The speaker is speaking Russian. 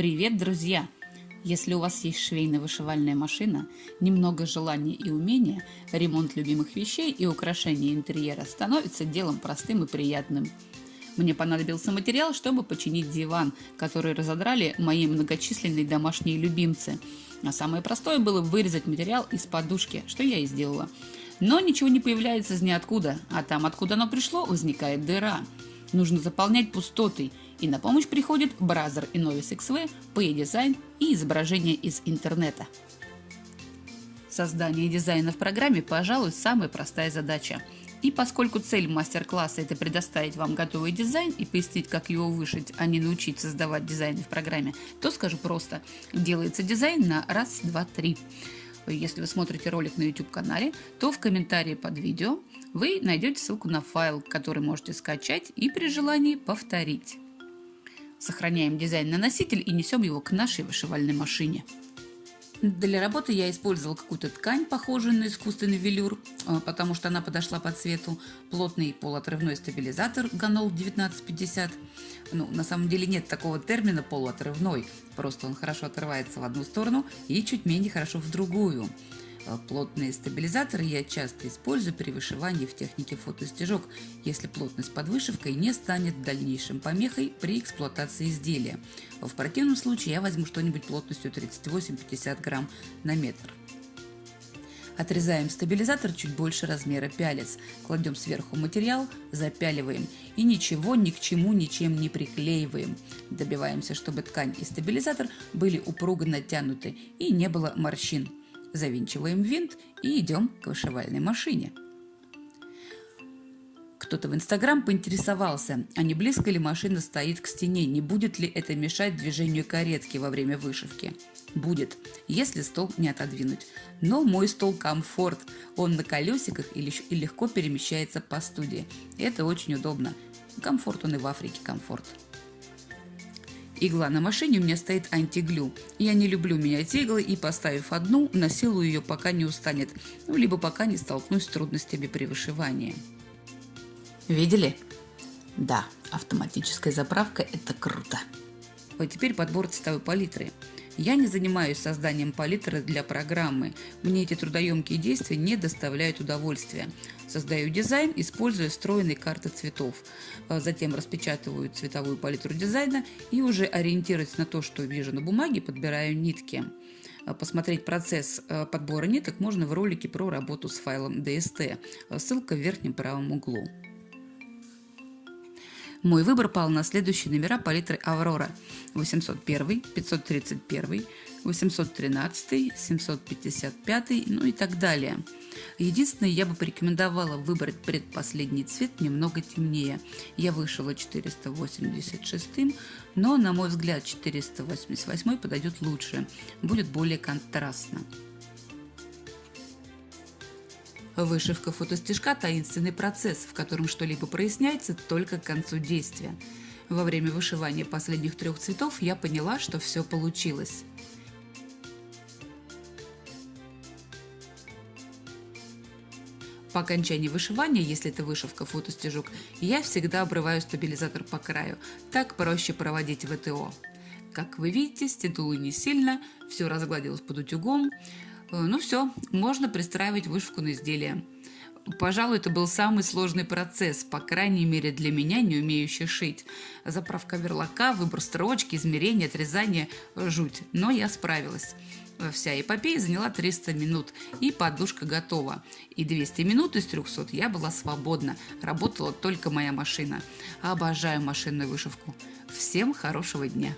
Привет, друзья! Если у вас есть швейно-вышивальная машина, немного желания и умения, ремонт любимых вещей и украшение интерьера становится делом простым и приятным. Мне понадобился материал, чтобы починить диван, который разодрали мои многочисленные домашние любимцы. А самое простое было вырезать материал из подушки, что я и сделала. Но ничего не появляется из ниоткуда, а там, откуда оно пришло, возникает дыра. Нужно заполнять пустотой, и на помощь приходит Brother Innov-is XV, PE-Design и изображение из интернета. Создание дизайна в программе, пожалуй, самая простая задача. И поскольку цель мастер-класса – это предоставить вам готовый дизайн и пояснить, как его вышить, а не научить создавать дизайны в программе, то скажу просто – делается дизайн на раз, два, три. Если вы смотрите ролик на YouTube-канале, то в комментарии под видео вы найдете ссылку на файл, который можете скачать и при желании повторить. Сохраняем дизайн на носитель и несем его к нашей вышивальной машине. Для работы я использовала какую-то ткань, похожую на искусственный велюр, а, потому что она подошла по цвету. Плотный полуотрывной стабилизатор Ганол 1950. Ну, на самом деле нет такого термина полуотрывной, просто он хорошо отрывается в одну сторону и чуть менее хорошо в другую. Э, плотные стабилизаторы я часто использую при вышивании в технике фотостежок, если плотность под вышивкой не станет дальнейшим помехой при эксплуатации изделия. В противном случае я возьму что-нибудь плотностью 38-50 грамм на метр. Отрезаем стабилизатор чуть больше размера пялец, кладем сверху материал, запяливаем и ничего ни к чему ничем не приклеиваем. Добиваемся, чтобы ткань и стабилизатор были упруго натянуты и не было морщин. Завинчиваем винт и идем к вышивальной машине. Кто-то в Инстаграм поинтересовался, а не близко ли машина стоит к стене, не будет ли это мешать движению каретки во время вышивки. Будет, если стол не отодвинуть. Но мой стол комфорт, он на колесиках и легко перемещается по студии. Это очень удобно. Комфорт он и в Африке комфорт. Игла на машине у меня стоит антиглю. Я не люблю менять иглы и, поставив одну, насилую ее, пока не устанет, ну, либо пока не столкнусь с трудностями при вышивании. Видели? Да, автоматическая заправка – это круто. А теперь подбор цветовой палитры. Я не занимаюсь созданием палитры для программы. Мне эти трудоемкие действия не доставляют удовольствия. Создаю дизайн, используя встроенные карты цветов. А затем распечатываю цветовую палитру дизайна и уже ориентируясь на то, что вижу на бумаге, подбираю нитки. А посмотреть процесс а, подбора ниток можно в ролике про работу с файлом DST. Ссылка в верхнем правом углу. Мой выбор пал на следующие номера палитры «Аврора» 801, 531, 813, 755, ну и так далее. Единственное, я бы порекомендовала выбрать предпоследний цвет немного темнее. Я вышила 486, но, на мой взгляд, 488 подойдет лучше, будет более контрастно. Вышивка фотостежка – таинственный процесс, в котором что-либо проясняется только к концу действия. Во время вышивания последних трех цветов я поняла, что все получилось. По окончании вышивания, если это вышивка фотостежок, я всегда обрываю стабилизатор по краю. Так проще проводить ВТО. Как вы видите, стянуло не сильно, все разгладилось под утюгом. Э, ну все, можно пристраивать вышивку на изделие. Пожалуй, это был самый сложный процесс, по крайней мере для меня, не умеющей шить. Заправка верлока, выбор строчки, измерение, отрезание – жуть. Но я справилась. Вся эпопея заняла 300 минут, и подушка готова. И 200 минут из 300 я была свободна, работала только моя машина. Обожаю машинную вышивку. Всем хорошего дня!